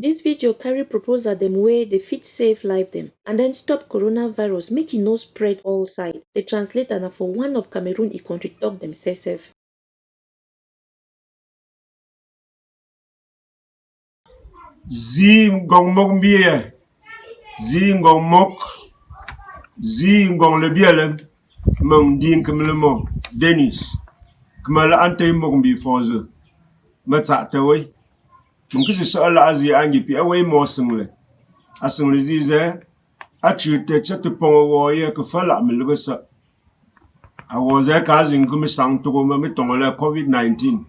This video carry proposal that them way they fit save life them and then stop coronavirus make it no spread all side. The translator na for one of Cameroon e country talk them say save. Zi ngong mok mbie. Zi ngong mok. Zi ngong le bielem. mong din kem le mom. Dennis. Kmal ante mok mbi fonze. Matsa tawai. Mkisi siɣi laɣazi yaɣangi pi a wei moosiŋli asiŋli ʒii zaya a chii ti chɛ ti pɔŋɔ wɔɔyɛ ka fa laɣ mi ligi sa. A wɔɔ zaya ka a ziŋ ki mi saŋ togo ma mi tɔŋɔ la covid-19 e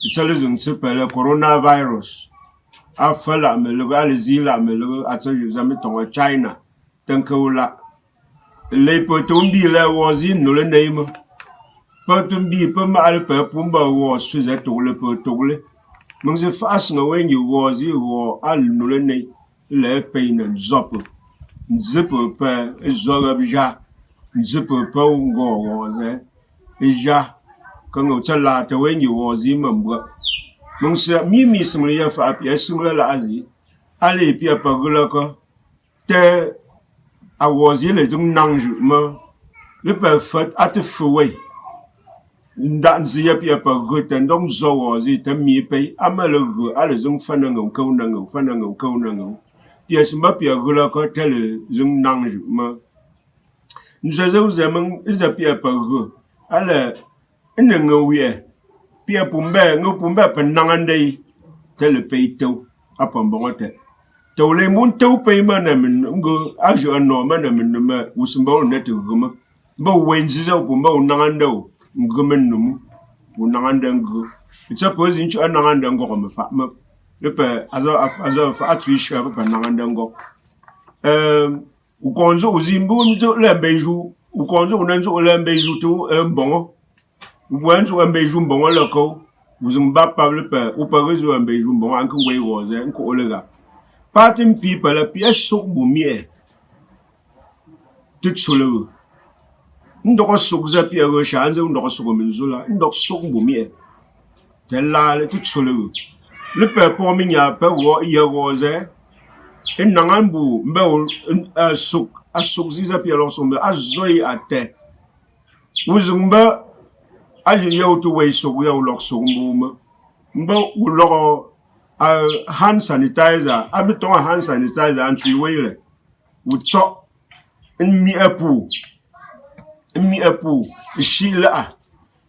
ti chɛli ziŋ si pɛli coronavirus. A fa laɣ mi ligi a li zii laɣ mi ligi a chɛ za mi tɔŋɔ china. Tin ka wula lɛi pɔ ti wun bii la wɔɔ zii nuli neemi pa ti wun bii pa maɣali pali pumba wɔɔ su za tugli pɔ tugli Mungsi faɣasima ŋun yi wɔɔzi wɔɔ a nuli ni lihipini n-zɔpu, n-zipu pe zɔriba ʒɛhi n-zipu pe n-gɔɔ wɔɔzili ʒɛhi ka ŋɔ ti laati ŋun yi wɔɔzi mimbu. Mi mi simli yɛltɔɣa pia simla lahazi a lee pia pa ɣilɔkɔ ti a wɔɔzili din naŋ ʒu mi li pali a ti fi wei. Zi ale pi pa gula ko te a wo zi le dung nang ju mo le pe a te fu we nda zi ya pi pa gu te ndong zo wo zi te mi pe a ma le gu ale dung fa na ngo ko na ngo fa na ngo ko na ngo pia simba pia gula ko tele zung nang ju ma nze ze ze meng iza pia pa gu ale ene ngo wie pia pumbe ngo pumbe pa nang ande tele pe to apa mbongote to le mun to pe ma na min ngo ajo no ma na min ma usumba ne te ngə mənnum ngə naŋandə ngə tsə pə zi ntsə'ə naŋandə ngɔgɔ məfa mə ləpə azɔ fa'a tswe shə pə pə naŋandə ngɔg ukɔŋ nzu'u zi mbi nzu'u lə̂ mbe zhu ukɔŋ nzu'u nə nzu'u lə̂ mbe zhu tə mbəŋɔ wɛ nzu'u mbe zhu mbəŋɔ lə̂ kəu wùzùŋ ba pab ləpə upə ghɨ zu'u mbe zhu mbəŋɔ a nkə ngwei ghɔ zɛ nku'u lə ghap paati mpi pə lə́ pi ɛsūk bù mi'ɛ tɨ tsù lə̀ ghɨ ndɔgɔ sogza piɛgɔ shɛli a zaŋ ndɔgɔ sogɔ min zola ndɔg sogbu miɛ ti laali ti tsoligu li pɛli pɔgɔ mi nya pɛ wɔ yɛ wɔɔ zaya n naŋa n bo n bɛ sog a sog ziza piɛ lɔg sog a zɔi a tɛ wu ziŋ bɛ a zi yɛ ti wɛi sog yɛ wu lɔg sog n bo mi n bɛ wu lɔgɔ hand sanitizer a bi tɔŋa hand sanitizer n tui wɛi lɛ wu tsɔ n miɛ puu mi epu shi la.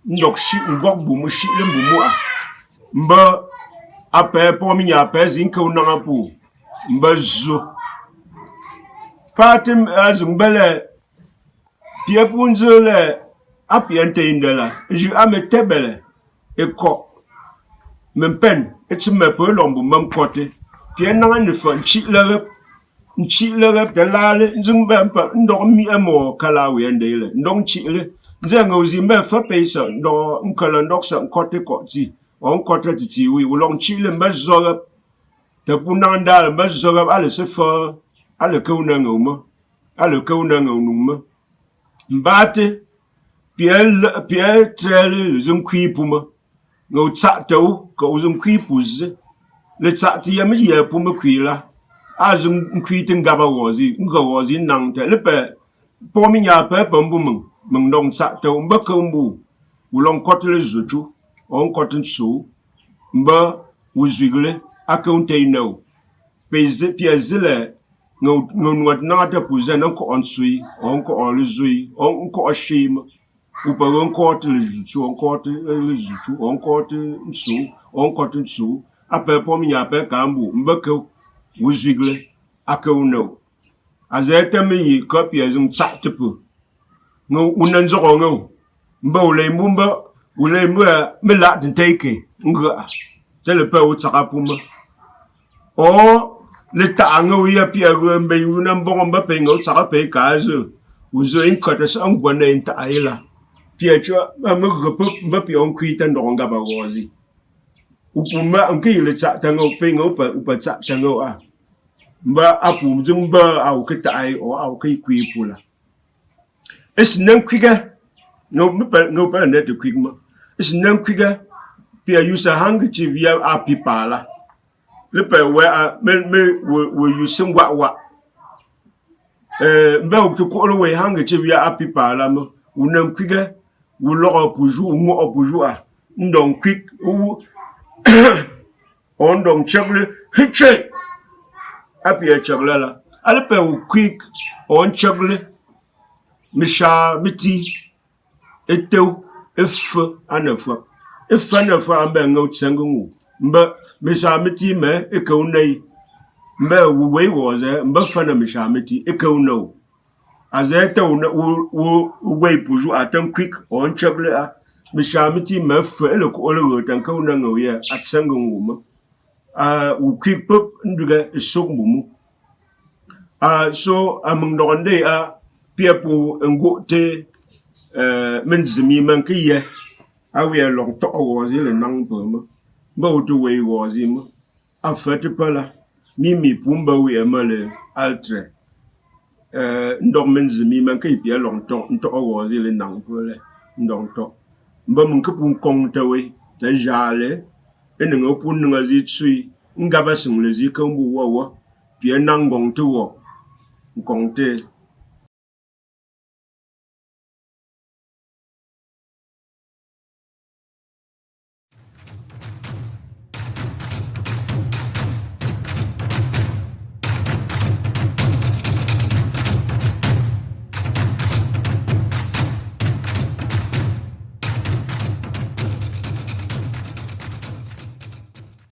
Ndok shi ngok bu mu shi le bu mu a. Mba apɛ pɔgɔ mi nya apɛ zi nke unaŋa pu mba zu paati azugbe le pie pu nzu le apia nte yinde la. Zi ame tebe le ekɔ mempen etsi mepe lɔmbu memkɔte pie naŋa nifɔ ntsi le ɣe le te lale nzung be mpa ndok mi emo kala we ndele ndong chi le. Nze ngozi mbe fa pe so ndo nkala ndok sa kote ko ti on kote ti ti wi ulong chi le mbe zo te pu nang dal ba zogab ale se fa ale ko na ngo ma ale ko na ngo nu ma mbate piel piel trel zum kwi pu ma ngo tsa to ko zum kwi pu ze. Le tsa ti ya mi ye pu là azum nkwiti n-gaba wɔzi n-ga wɔzi n-naŋtɛ li pɛ pɔgɔ mi nyaa pɛ pɛ m-bu miŋ miŋ dɔŋ saɣitɛ m-ba ka m-bu. Wulɔŋ kɔtili zochu o n-kɔti n-soo m-ba wuzwigili aka n-tɛi nɛo pia zilɛ ŋa nuɔti naŋa tɛ puzɛ na n-kɔɣɔ n-sui o n-kɔɣɔ li zui o n-kɔɣɔ sheem upa o n-kɔɣɔ ti li zochu o n-kɔɣɔ ti li zochu o n-kɔɣɔ ti n-soo o n-kɔti n-soo a pɛ pɔgɔ mi nyaa pɛ ka m-bu m-ba zigle aka no azete mi yi ko pia zum tsa te unan zo ngo mba u le mbu mba u le mbu eh, me la tin take nga te le pe u tsaka pu o le ta nga wi ya pia ru mba yuna mbongo mba pe ngo tsaka pe ka zo uzo in kota sa ngwa na in ta ila pia cho ma mu go pe mba pia on kwi ta nga ba gozi u pu ma on ki le tsa ta ngo pe ngo pa u pa a. mba apum zung ba au ke tai o au ke kui pula is nan kwiga no mpa no pa net de kwigma is nan kwiga pe a use a handkerchief ya a pipala we a me me we use ngwa wa. Eh mba ukto ko lo we handkerchief ya a pipala mo unan kwiga wo lɔgɔ puzu wo ŋmɔgɔ puzu a. Ndɔn kwik wo ɔn dɔn kyɛgli apie chegla la alpe u quick etew e ef anefa ef anefa ambe ngo tsengu mbe misha biti me ekaunai mbe wuwe woze mbe fana misha biti ekaunau azete wo wo ipuju atem quick a misha biti me fe ele ko ole e wo tankauna ngo ye atsengu u kwik pep nduga sok mbumu so amung nogande a piapu ngo te min zimi man ki ye a wi long to wo zile nang pe mo ba utu we wo zima a fete pala mi mi pumba wi amale altre. Ndok min zimi man ki pia long to to wo zile nang pe le ndong to ba mun ka pum kong te we te jale e niŋ o pun niŋa ʒii sui n gabasi ŋun ʒii kɛmbu wɔwa pia naŋ gɔŋ ti wɔ n kɔŋ ti